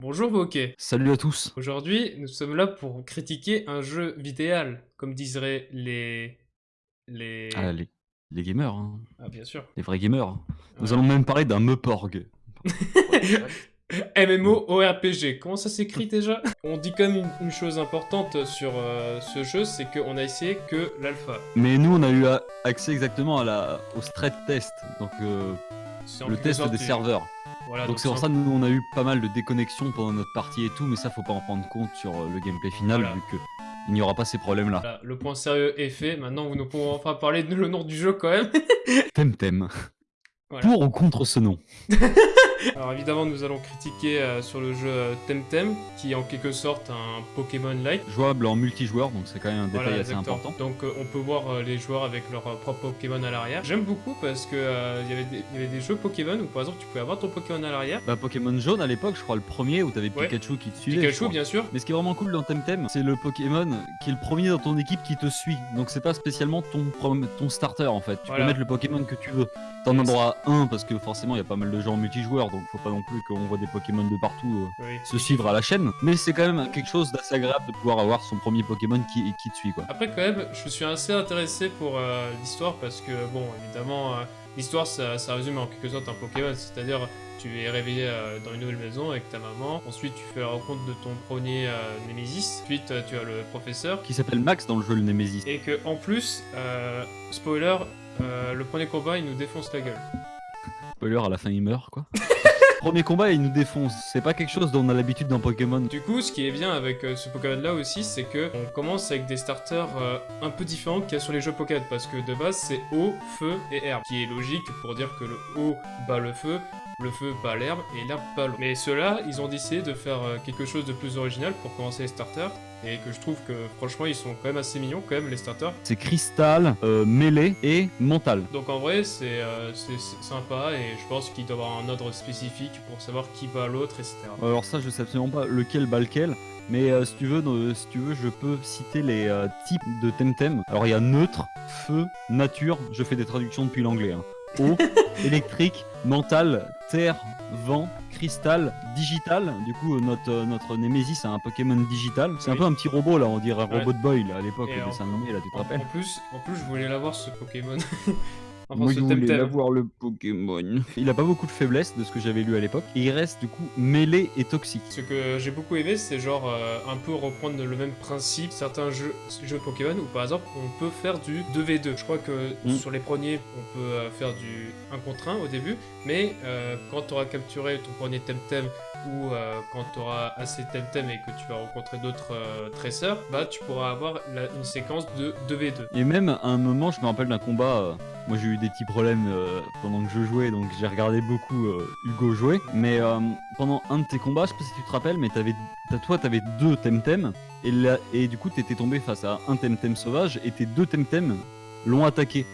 Bonjour Bokeh. Salut à tous. Aujourd'hui, nous sommes là pour critiquer un jeu vidéal, comme diseraient les... les... Ah, les, les gamers, hein. Ah, bien sûr. les vrais gamers. Nous Ouais. allons même parler d'un Meporg. MMORPG, comment ça s'écrit déjà? On dit quand même une, une chose importante sur euh, ce jeu, c'est qu'on a essayé que l'alpha. Mais nous, on a eu accès exactement à la, au straight test, donc euh, le test des serveurs. Voilà, donc c'est pour ça que nous, on a eu pas mal de déconnexions pendant notre partie et tout, mais ça, faut pas en prendre compte sur euh, le gameplay final, Voilà. vu que il n'y aura pas ces problèmes-là. Voilà, le point sérieux est fait, maintenant nous pouvons enfin parler de le nom du jeu quand même. Temtem. Pour ou contre ce nom? Alors évidemment, nous allons critiquer euh, sur le jeu euh, Temtem, qui est en quelque sorte un Pokémon-like. Jouable en multijoueur, donc c'est quand même un détail Voilà, assez important. Donc euh, on peut voir euh, les joueurs avec leur propre Pokémon à l'arrière. J'aime beaucoup parce que il y avait des- jeux Pokémon où par exemple tu pouvais avoir ton Pokémon à l'arrière. Bah, Pokémon jaune à l'époque, je crois le premier où t'avais Ouais. Pikachu qui te suivait. Pikachu bien sûr. Mais ce qui est vraiment cool dans Temtem, c'est le Pokémon qui est le premier dans ton équipe qui te suit. Donc c'est pas spécialement ton, ton starter en fait. Tu Voilà. peux mettre le Pokémon que tu veux. T'en as droit à un parce que forcément il y a pas mal de gens en multijoueur, donc faut pas non plus qu'on voit des Pokémon de partout euh, Oui. se suivre à la chaîne. Mais c'est quand même quelque chose d'assez agréable de pouvoir avoir son premier Pokémon qui, qui te suit quoi. Après quand même, je suis assez intéressé pour euh, l'histoire parce que bon, évidemment, euh, l'histoire ça, ça résume en quelque sorte un Pokémon, c'est-à-dire tu es réveillé dans une nouvelle maison avec ta maman, ensuite tu fais la rencontre de ton premier Némésis, ensuite tu as le professeur, Qui s'appelle Max dans le jeu le Nemesis. et que en plus, spoiler, le premier combat il nous défonce la gueule. Spoiler à la fin il meurt quoi. premier combat il nous défonce. C'est pas quelque chose dont on a l'habitude dans Pokémon. Du coup, ce qui est bien avec euh, ce Pokémon là aussi, c'est que on commence avec des starters euh, un peu différents qu'il y a sur les jeux Pokémon, parce que de base c'est eau, feu et herbe, qui est logique pour dire que le eau bat le feu, le feu bat l'herbe et l'herbe bat l'eau. Mais ceux-là, ils ont décidé de faire euh, quelque chose de plus original pour commencer les starters, et que je trouve que franchement ils sont quand même assez mignons quand même les starters. C'est cristal, euh, et mental. Donc en vrai c'est euh, sympa et je pense qu'il doit y avoir un ordre spécifique pour savoir qui bat l'autre, etc. Alors ça, je sais absolument pas lequel bat lequel. Mais euh, si tu veux, si tu veux, je peux citer les euh, types de Temtem. Alors il y a neutre, feu, nature. Je fais des traductions depuis l'anglais. hein. Eau, électrique, mental, terre, vent, cristal, digital. Du coup, euh, notre euh, notre Nemesis a un Pokémon digital. C'est un peu un petit robot là, on dirait un Ouais. robot de Boy là, à l'époque, dessin animé là, tu te rappelles en plus, en plus, je voulais l'avoir ce Pokémon. enfin, Moi, ce je voulais Temtem. l'avoir, le Pokémon. Il a pas beaucoup de faiblesses de ce que j'avais lu à l'époque. Et il reste du coup mêlé et toxique. Ce que j'ai beaucoup aimé, c'est genre euh, un peu reprendre le même principe. Certains jeux, jeux Pokémon où par exemple on peut faire du 2v2. Je crois que Mm. sur les premiers, on peut euh, faire du 1 contre 1 au début, mais euh, quand tu auras capturé ton premier Temtem ou euh, quand tu auras assez Temtem et que tu vas rencontrer d'autres euh, tresseurs, bah tu pourras avoir la- une séquence de 2v2. Et même à un moment, je me rappelle d'un combat. euh, moi, j'ai eu des petits problèmes euh, pendant que je jouais, donc j'ai regardé beaucoup euh, Hugo jouer. Mais euh, pendant un de tes combats, je sais pas si tu te rappelles, mais t'avais, toi, t'avais deux Temtem. Et, là, et du coup, t'étais tombé face à un Temtem sauvage et tes deux Temtem l'ont attaqué.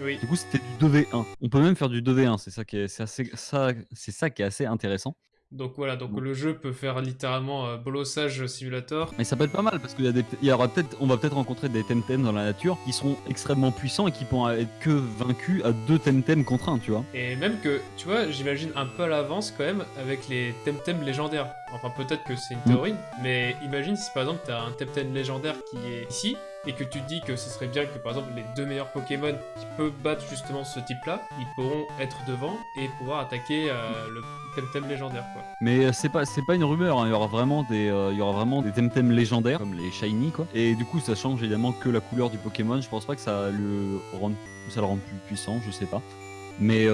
Oui. Du coup, c'était du 2v1. On peut même faire du 2v1. C'est ça qui est, c'est assez, ça, c'est ça qui est assez intéressant. Donc voilà, donc le jeu peut faire littéralement euh, Bolossage Simulator. Mais ça peut être pas mal parce qu'il y, a des- il y aura peut-être, on va peut-être rencontrer des Temtem dans la nature qui seront extrêmement puissants et qui pourront être que vaincus à deux Temtem contre un, tu vois. Et même que, tu vois, j'imagine un peu à l'avance quand même avec les Temtem légendaires. Enfin, peut-être que c'est une Mm. théorie, mais imagine si par exemple t'as un Temtem légendaire qui est ici et que tu dis que ce serait bien que par exemple les deux meilleurs Pokémon qui peuvent battre justement ce type-là, ils pourront être devant et pouvoir attaquer euh, le Temtem légendaire. Mais euh, c'est pas, pas une rumeur. hein. Il y aura vraiment des, euh, il Temtem légendaires comme les shiny quoi. Et du coup, ça change évidemment que la couleur du Pokémon. Je pense pas que ça le rende, plus puissant, je sais pas. Mais,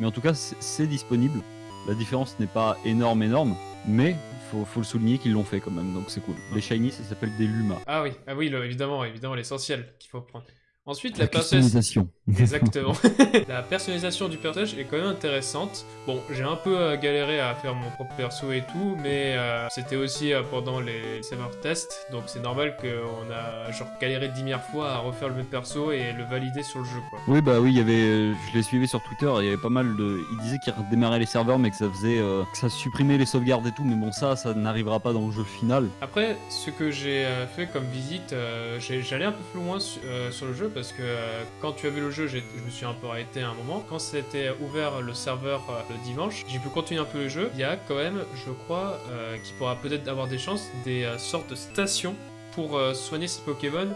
mais en tout cas, c'est disponible. La différence n'est pas énorme, énorme, mais faut, faut le souligner qu'ils l'ont fait quand même, donc c'est cool. Les shiny, ça s'appelle des Luma. Ah oui, ah oui, le- évidemment, évidemment l'essentiel qu'il faut prendre. Ensuite, la, La personnalisation. Exactement. la personnalisation du personnage est quand même intéressante. Bon, j'ai un peu euh, galéré à faire mon propre perso et tout, mais euh, c'était aussi euh, pendant les server tests, donc c'est normal qu'on a genre galéré 10 000 fois à refaire le même perso et le valider sur le jeu, quoi. Oui, bah oui, il y avait, je les suivais sur Twitter, il y avait pas mal de. Ils disaient qu'ils redémarraient les serveurs, mais que ça faisait. euh, que ça supprimait les sauvegardes et tout, mais bon, ça, ça n'arrivera pas dans le jeu final. Après, ce que j'ai fait comme visite, j'allais un peu plus loin su- sur le jeu parce que euh, quand tu as vu le jeu, je me suis un peu arrêté à un moment. Quand c'était ouvert le serveur euh, le dimanche, j'ai pu continuer un peu le jeu. Il y a quand même, je crois, euh, qu'il pourra peut-être avoir des chances, des sortes de stations pour soigner ces Pokémon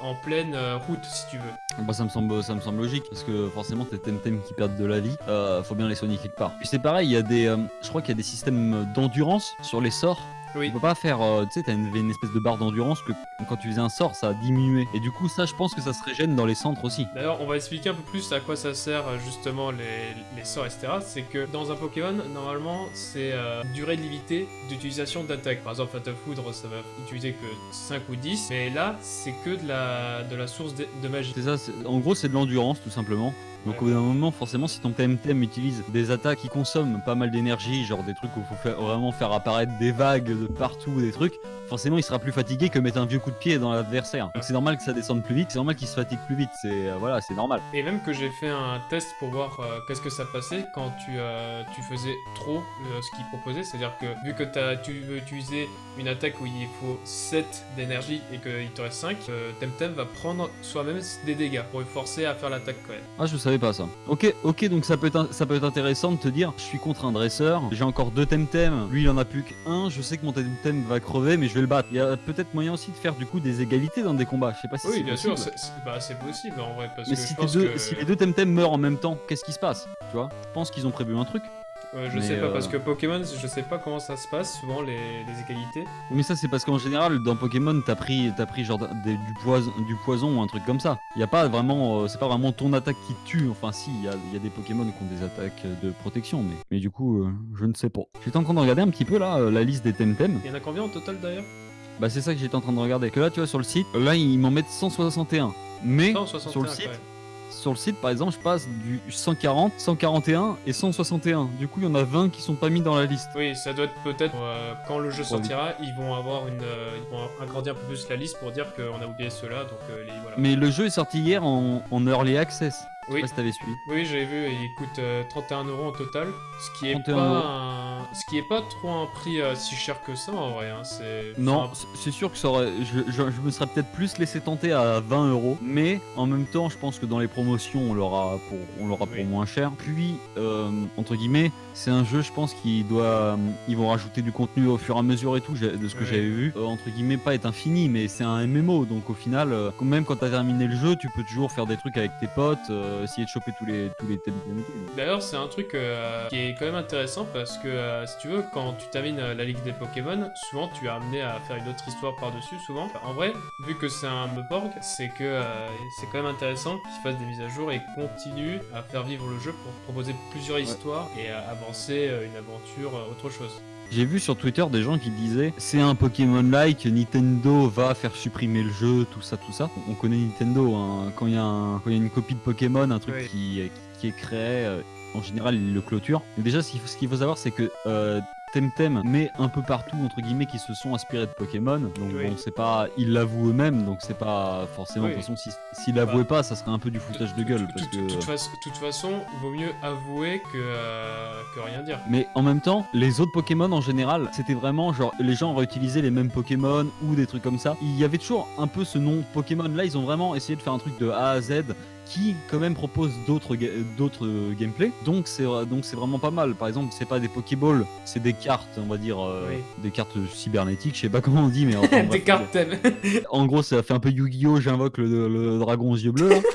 en pleine route, si tu veux. Bah, ça me semble, ça me semble logique parce que forcément tes Temtem qui perdent de la vie, euh, faut bien les soigner quelque part. Puis c'est pareil, il y a des, je crois qu'il y a des systèmes d'endurance sur les sorts. Oui. Tu peux pas faire, euh, tu sais, t'as une, une espèce de barre d'endurance que quand tu faisais un sort, ça a diminué. Et du coup, ça, je pense que ça se régène dans les centres aussi. D'ailleurs, on va expliquer un peu plus à quoi ça sert euh, justement les, les sorts, etc. C'est que dans un Pokémon, normalement, c'est euh, durée limitée d'utilisation d'attaque. Par exemple, Fatal Foudre, ça va utiliser que 5 ou 10, mais là, c'est que de la, de la source de, de magie. C'est ça, en gros, c'est de l'endurance tout simplement. Donc au bout d'un moment, forcément, si ton TMTM utilise des attaques qui consomment pas mal d'énergie, genre des trucs où il faut vraiment faire apparaître des vagues de partout, des trucs, forcément, il sera plus fatigué que mettre un vieux coup de pied dans l'adversaire. Donc c'est normal que ça descende plus vite, c'est normal qu'il se fatigue plus vite, c'est euh, voilà, c'est normal. Et même que j'ai fait un test pour voir euh, qu'est-ce que ça passait quand tu, euh, tu faisais trop ce qu'il proposait. C'est-à-dire que vu que tu veux utiliser une attaque où il faut 7 d'énergie et qu'il te reste 5, euh, Temtem va prendre soi-même des dégâts pour le forcer à faire l'attaque quand même. Ah, je savais pas ça. Ok, ok, donc ça peut être, ça peut être intéressant de te dire, je suis contre un dresseur, j'ai encore deux Temtem, lui il en a plus qu'un, je sais que mon Temtem va crever, mais je vais le battre. Il y a peut-être moyen aussi de faire du coup des égalités dans des combats. Je sais pas si Oui, c'est bien sûr, possible. c'est c'est- bah, c'est possible en vrai. Parce Mais que si, je tes pense deux- que. si les deux Temtem meurent en même temps, qu'est-ce qui se passe? Tu vois? Je pense qu'ils ont prévu un truc. Ouais, je mais, sais pas, euh, parce que Pokémon, je sais pas comment ça se passe, souvent les, les égalités. Mais ça, c'est parce qu'en général, dans Pokémon, t'as pris, t'as pris genre des- du, poison, du poison ou un truc comme ça. Y a pas vraiment, euh, c'est pas vraiment ton attaque qui te tue. Enfin, si, il y a, il y a des Pokémon qui ont des attaques de protection, mais, mais du coup, euh, je ne sais pas. J'étais en train de regarder un petit peu là euh, la liste des Temtem. Il y en a combien en total d'ailleurs? Bah, c'est ça que j'étais en train de regarder. Que là, tu vois, sur le site, là, ils m'en mettent 161. Mais 161 sur le site. Sur le site, par exemple, je passe du 140, 141 et 161. Du coup, il y en a 20 qui sont pas mis dans la liste. Oui, ça doit être peut-être euh, quand le jeu sortira, ils vont avoir une, euh, ils vont agrandir un peu plus la liste pour dire qu'on a oublié ceux-là, donc euh, les voilà. Mais le jeu est sorti hier en, en early access. Je sais Oui. pas si t'avais suivi. Oui, j'avais vu, et il coûte euh, 31 euros en total, ce qui est 31 pas, un... ce qui est pas trop un prix euh, si cher que ça en vrai. Hein. C'est Non, c'est sûr que ça aurait, je, je- je me serais peut-être plus laissé tenter à 20 euros, mais en même temps, je pense que dans les promotions, on l'aura pour, on l'aura Oui. pour moins cher. Puis, euh, entre guillemets, c'est un jeu, je pense, qui doit, euh, ils vont rajouter du contenu au fur et à mesure et tout, de ce que Oui. j'avais vu. Euh, entre guillemets, pas être infini, mais c'est un MMO, donc au final, même quand t'as terminé le jeu, tu peux toujours faire des trucs avec tes potes, euh, essayer de choper tous les tous les thèmes. D'ailleurs, c'est un truc euh, qui est quand même intéressant parce que euh, si tu veux, quand tu termines euh, la ligue des Pokémon, souvent tu es amené à faire une autre histoire par-dessus. Souvent, en vrai, vu que c'est un Meporg, c'est que euh, c'est quand même intéressant qu'ils fassent des mises à jour et continuent à faire vivre le jeu pour proposer plusieurs histoires et à avancer euh, une aventure, euh, autre chose. J'ai vu sur Twitter des gens qui disaient c'est un Pokémon-like, Nintendo va faire supprimer le jeu, tout ça, tout ça. On connaît Nintendo, hein. quand il y, a il y une copie de Pokémon, un truc Oui. qui, qui est créé, euh, en général ils le clôturent. Mais déjà, ce qu'il faut, ce qu'il faut savoir, c'est que euh, Temtem met un peu partout, entre guillemets, qui se sont inspirés de Pokémon. Donc Oui. bon, c'est pas. Ils l'avouent eux-mêmes, donc c'est pas forcément. Oui. De toute façon, si- s'ils l'avouaient pas, ça serait un peu du foutage de gueule. De Parce que... toute façon, vaut mieux avouer que, euh, que rien dire. Mais en même temps, les autres Pokémon en général, c'était vraiment genre les gens réutilisaient les mêmes Pokémon ou des trucs comme ça. Il y avait toujours un peu ce nom Pokémon. Là, ils ont vraiment essayé de faire un truc de A à Z qui quand même propose d'autres ga- d'autres euh, gameplay. Donc c'est vra- donc c'est vraiment pas mal. Par exemple, c'est pas des Pokéballs, c'est des cartes, on va dire euh, Oui. des cartes cybernétiques, je sais pas comment on dit mais enfin, Des bref, cartes thèmes. en gros, ça fait un peu Yu-Gi-Oh! J'invoque le, le dragon aux yeux bleus. là.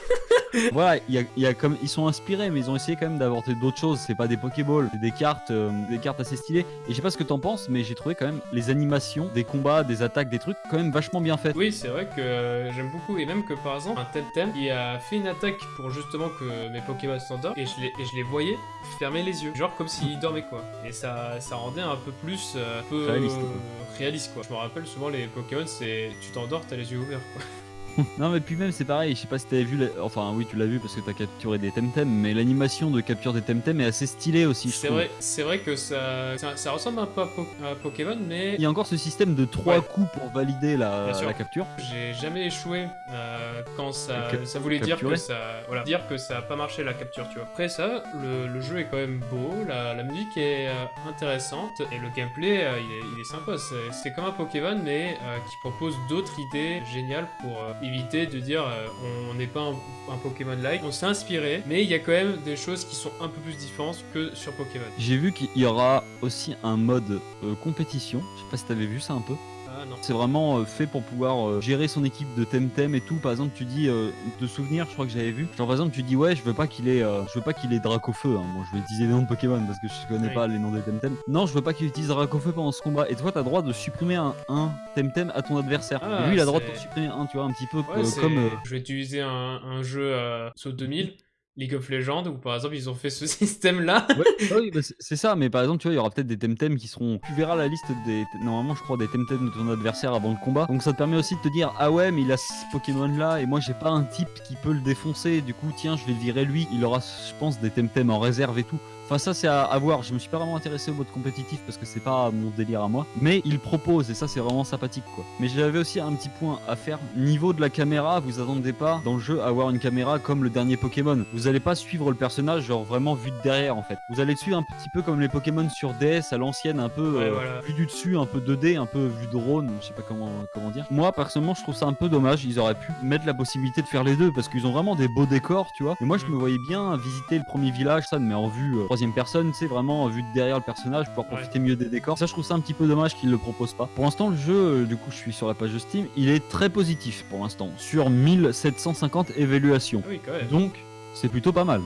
voilà, il y a, y a comme ils sont inspirés, mais ils ont essayé quand même d'avorter d'autres choses. C'est pas des Pokéballs, c'est des cartes, euh, des cartes assez stylées. Et je sais pas ce que t'en penses, mais j'ai trouvé quand même les animations, des combats, des attaques, des trucs quand même vachement bien faites. Oui, c'est vrai que euh, j'aime beaucoup. Et même que par exemple, un Temtem, il a fait une attaque pour justement que mes Pokémon s'endorment. Et je les, et je les voyais fermer les yeux. Genre comme s'ils dormaient quoi. Et ça, ça rendait un peu plus euh, un peu, Réaliste, quoi. réaliste quoi. Je me rappelle souvent les Pokémon, c'est tu t'endors, t'as les yeux ouverts quoi. Non, mais puis même c'est pareil. Je sais pas si t'avais vu, la- enfin oui, tu l'as vu parce que t'as capturé des Temtem, mais l'animation de capture des Temtem est assez stylée aussi. je C'est vrai, c'est vrai que ça, ça, ça ressemble un peu à, Po- à Pokémon, mais Il y a encore ce système de trois Ouais. coups pour valider la, la capture. j'ai jamais échoué euh, quand ça, Cap- ça voulait dire que ça, voilà, dire que ça a pas marché la capture, tu vois. Après ça, le, le jeu est quand même beau, la, la musique est euh, intéressante et le gameplay euh, il, est, il est sympa. C'est- C'est comme un Pokémon mais euh, qui propose d'autres idées géniales pour, euh, éviter de dire euh, on n'est pas un, Pokémon-like. On s'est inspiré, mais il y a quand même des choses qui sont un peu plus différentes que sur Pokémon. J'ai vu qu'il y aura aussi un mode euh, compétition. Je sais pas si t'avais vu ça un peu. Ah. C'est vraiment euh, fait pour pouvoir euh, gérer son équipe de Temtem et tout. Par exemple, tu dis euh, de souvenirs, je crois que j'avais vu. Genre par exemple, tu dis ouais, je veux pas qu'il ait, euh, je veux pas qu'il ait Dracofeu. Hein. Bon, je vais utiliser les noms de Pokémon parce que je connais Oui. pas les noms des Temtem. Non, je veux pas qu'il utilise Dracofeu pendant ce combat. Et toi, t'as droit de supprimer un, un Temtem à ton adversaire. Ah, et lui, il a droit de supprimer un, tu vois, un petit peu Ouais, euh, comme. Je vais utiliser un, un jeu Saut 2000, League of Legends, où par exemple ils ont fait ce système-là. Ouais, ah oui, bah, c'est- ça, mais par exemple, tu vois, il y aura peut-être des Temtem qui seront. Tu verras la liste des. Normalement, je crois, des Temtem de ton adversaire avant le combat. Donc ça te permet aussi de te dire, ah ouais, mais il a ce Pokémon là, et moi j'ai pas un type qui peut le défoncer. Du coup, tiens, je vais virer lui. Il aura, je pense, des Temtem en réserve et tout. Enfin, ça, c'est à, à voir. Je me suis pas vraiment intéressé au mode compétitif parce que c'est pas mon délire à moi. Mais il propose, et ça, c'est vraiment sympathique, quoi. Mais j'avais aussi un petit point à faire. Niveau de la caméra, vous attendez pas dans le jeu à avoir une caméra comme le dernier Pokémon. Vous allez pas suivre le personnage, genre vraiment vu de derrière, en fait. Vous allez le suivre un petit peu comme les Pokémon sur DS à l'ancienne, un peu Ouais, euh, voilà. vu du dessus, un peu 2D, un peu vu de drone, je sais pas comment, comment dire. Moi, personnellement, je trouve ça un peu dommage. Ils auraient pu mettre la possibilité de faire les deux parce qu'ils ont vraiment des beaux décors, tu vois. Et moi, je Mm. me voyais bien visiter le premier village, ça, mais en vue euh, troisième personne, c'est vraiment vu de derrière le personnage, pouvoir Ouais. profiter mieux des décors. Ça, je trouve ça un petit peu dommage qu'ils le proposent pas. Pour l'instant, le jeu, euh, du coup, je suis sur la page de Steam, il est très positif pour l'instant, sur 1750 évaluations. Ah oui, quand même. Donc, c'est plutôt pas mal.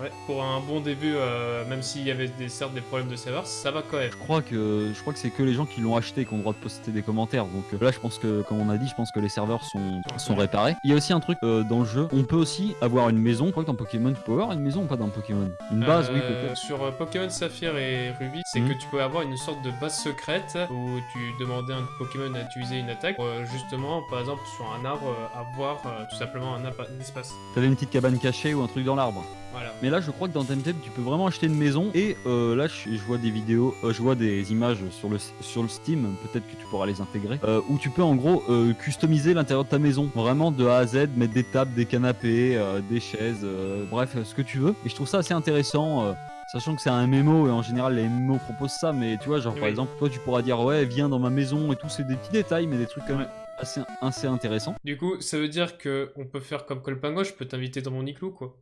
Ouais, pour un bon début, euh, même s'il y avait des, certes des problèmes de serveur, ça va quand même. Je crois que je crois que c'est que les gens qui l'ont acheté qui ont le droit de poster des commentaires. Donc euh, là, je pense que, comme on a dit, je pense que les serveurs sont, sont réparés. Il y a aussi un truc euh, dans le jeu. On peut aussi avoir une maison. Je crois que dans Pokémon, tu peux avoir une maison ou pas dans Pokémon? Une base, oui, peut-être. Sur Pokémon Saphir et Ruby, c'est Mhm. que tu peux avoir une sorte de base secrète où tu demandais à un Pokémon d'utiliser une attaque pour justement, par exemple, sur un arbre, avoir tout simplement un, espace. T'avais une petite cabane cachée ou un truc dans l'arbre. Voilà. Mais là, je crois que dans Temtem, tu peux vraiment acheter une maison. Et euh, là, je, je vois des vidéos, euh, je vois des images sur le, sur le Steam, peut-être que tu pourras les intégrer, euh, où tu peux en gros customiser l'intérieur de ta maison. Vraiment de A à Z, mettre des tables, des canapés, des chaises, bref, ce que tu veux. Et je trouve ça assez intéressant. Sachant que c'est un MMO et en général les MMO proposent ça, mais tu vois, genre par exemple, toi tu pourras dire ouais, viens dans ma maison et tout, c'est des petits détails, mais des trucs quand même assez, assez intéressants. Du coup, ça veut dire que on peut faire comme Colpango, je peux t'inviter dans mon igloo, quoi.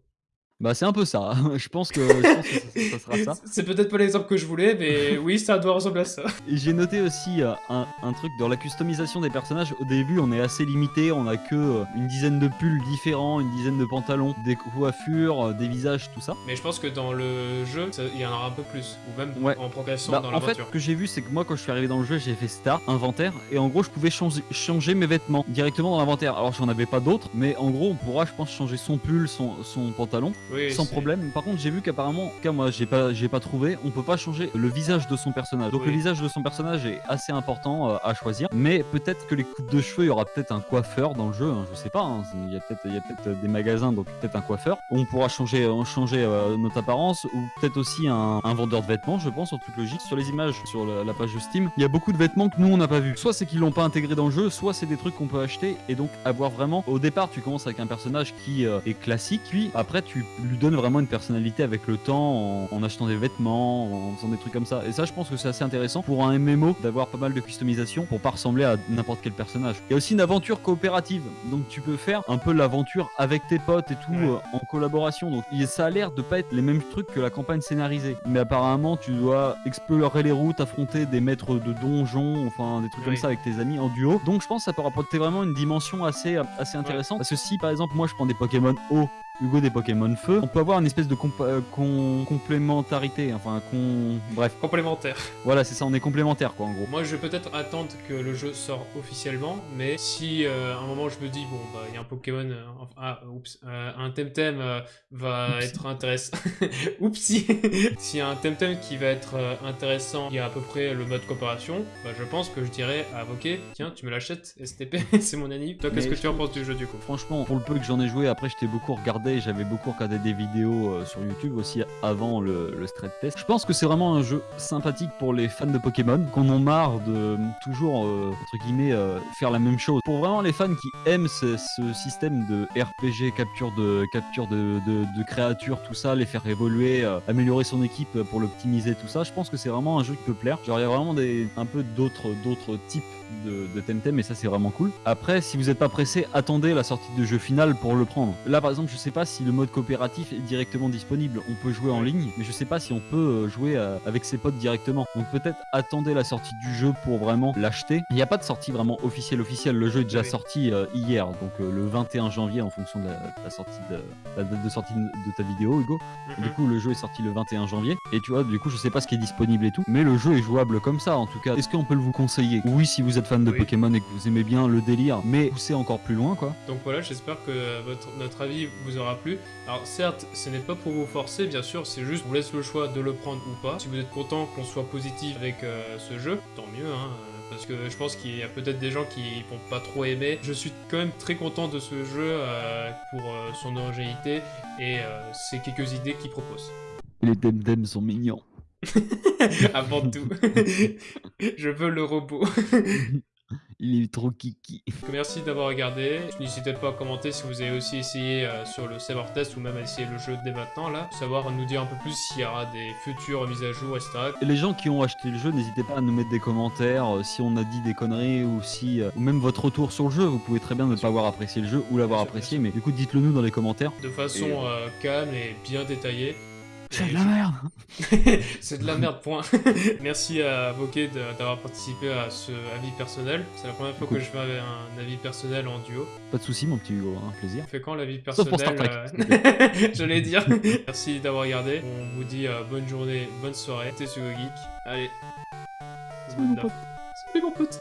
Bah c'est un peu ça, je pense que, je pense que ça- ça sera ça. C'est peut-être pas l'exemple que je voulais, mais oui, ça doit ressembler à ça. J'ai noté aussi euh, un, un truc dans la customisation des personnages. Au début, on est assez limité, on a que euh, une dizaine de pulls différents, une dizaine de pantalons, des coiffures, euh, des visages, tout ça. Mais je pense que dans le jeu, il y en aura un peu plus, ou même Ouais. en progression Bah, dans en fait, l'aventure. ce que j'ai vu, c'est que moi, quand je suis arrivé dans le jeu, j'ai fait Start, inventaire, et en gros, je pouvais changer, changer mes vêtements directement dans l'inventaire. Alors, j'en avais pas d'autres, mais en gros, on pourra, je pense, changer son pull, son, son pantalon, Oui, sans problème. Par contre, j'ai vu qu'apparemment, en tout cas, moi, j'ai pas, j'ai pas trouvé, on peut pas changer le visage de son personnage. Donc, Oui. le visage de son personnage est assez important euh, à choisir, mais peut-être que les coupes de cheveux, il y aura peut-être un coiffeur dans le jeu, hein, je sais pas. hein, Il y a peut-être, il y a peut-être des magasins, donc peut-être un coiffeur. On pourra changer, euh, changer euh, notre apparence, ou peut-être aussi un, un vendeur de vêtements, je pense, en toute logique. Sur les images, sur la, la page de Steam, il y a beaucoup de vêtements que nous on n'a pas vu. Soit c'est qu'ils l'ont pas intégré dans le jeu, soit c'est des trucs qu'on peut acheter et donc avoir vraiment. Au départ, tu commences avec un personnage qui euh, est classique, puis après tu lui donnes vraiment une personnalité avec le temps, en, en achetant des vêtements, en faisant des trucs comme ça. Et ça, je pense que c'est assez intéressant pour un MMO d'avoir pas mal de customisation pour pas ressembler à n'importe quel personnage. Il y a aussi une aventure coopérative, donc tu peux faire un peu l'aventure avec tes potes et tout Ouais. euh, en collaboration. Donc il- ça a l'air de pas être les mêmes trucs que la campagne scénarisée. Mais apparemment, tu dois explorer les routes, affronter des maîtres de donjons, enfin des trucs comme ça avec tes amis en duo. Donc je pense que ça peut rapporter vraiment une dimension assez, assez intéressante. Parce que si par exemple moi je prends des Pokémon eau Hugo des Pokémon Feu, on peut avoir une espèce de euh, con- complémentarité, enfin con... bref, Complémentaire. voilà c'est ça, on est complémentaires quoi en gros. Moi, je vais peut-être attendre que le jeu sort officiellement, mais si euh, à un moment je me dis, bon, bah, il y a un Pokémon, euh, ah, oups, un Temtem va être intéressant. Oupsie S'il y a un Temtem qui va être intéressant, il y a à peu près le mode coopération, bah, je pense que je dirais à Avoquet, tiens, tu me l'achètes, STP, c'est mon anime. Toi, qu'est-ce que tu en penses du jeu du coup? Franchement, pour le peu que j'en ai joué, après je t'ai beaucoup regardé j'avais beaucoup regardé des vidéos euh, sur YouTube aussi avant le, le stress test. Je pense que c'est vraiment un jeu sympathique pour les fans de Pokémon, qu'on en marre de toujours, euh, entre guillemets, euh, faire la même chose. Pour vraiment les fans qui aiment ce, système de RPG, capture de, capture de, de- créatures, tout ça, les faire évoluer, améliorer son équipe pour l'optimiser, tout ça, je pense que c'est vraiment un jeu qui peut plaire. Genre, il y a vraiment des, un peu d'autres d'autres types de, de Temtem et ça c'est vraiment cool. Après, si vous n'êtes pas pressé, attendez la sortie de jeu final pour le prendre. Là par exemple, je sais pas si le mode coopératif est directement disponible. On peut jouer en ligne, mais je sais pas si on peut euh, jouer euh, avec ses potes directement. Donc peut-être attendez la sortie du jeu pour vraiment l'acheter. Il n'y a pas de sortie vraiment officielle officielle. Le jeu est déjà Oui. sorti euh, hier, donc euh, le 21 janvier en fonction de la, de la sortie de la date de sortie de ta vidéo, Hugo. Du coup, le jeu est sorti le 21 janvier. Et tu vois, du coup, je sais pas ce qui est disponible et tout. Mais le jeu est jouable comme ça, en tout cas. Est-ce qu'on peut le vous conseiller? Oui, si vous êtes fan de Oui. Pokémon et que vous aimez bien le délire, mais poussez encore plus loin, quoi. Donc voilà, j'espère que votre, notre avis vous aura plu. Alors certes, ce n'est pas pour vous forcer, bien sûr, c'est juste, vous laisse le choix de le prendre ou pas. Si vous êtes content qu'on soit positif avec euh, ce jeu, tant mieux, hein. euh, Parce que je pense qu'il y a peut-être des gens qui vont pas trop aimer. Je suis quand même très content de ce jeu euh, pour euh, son originalité et ces quelques idées qu'il propose. Les Temtem sont mignons. Avant tout, je veux le robot. Il est trop kiki. Merci d'avoir regardé. N'hésitez pas à commenter si vous avez aussi essayé euh, sur le server test ou même à essayer le jeu dès maintenant là. Savoir nous dire un peu plus s'il y aura des futures mises à jour, etc. Et les gens qui ont acheté le jeu, n'hésitez pas à nous mettre des commentaires euh, si on a dit des conneries ou si euh, ou même votre retour sur le jeu. Vous pouvez très bien ne pas avoir apprécié le jeu ou l'avoir apprécié, mais du coup dites-le nous dans les commentaires. De façon Et, calme et bien détaillée. C'est de la merde. C'est de la merde, point. Merci à Bokeh d'avoir participé à ce avis personnel. C'est la première fois Cool. que je fais un avis personnel en duo. Pas de soucis, mon petit Hugo, un plaisir. On fait quand l'avis Sauf pour Star personnel Trek, euh, J'allais dire. Merci d'avoir regardé. On vous dit euh, bonne journée, bonne soirée. C'était Sugo Geek. Allez. Salut, mon pote. Salut mon pote.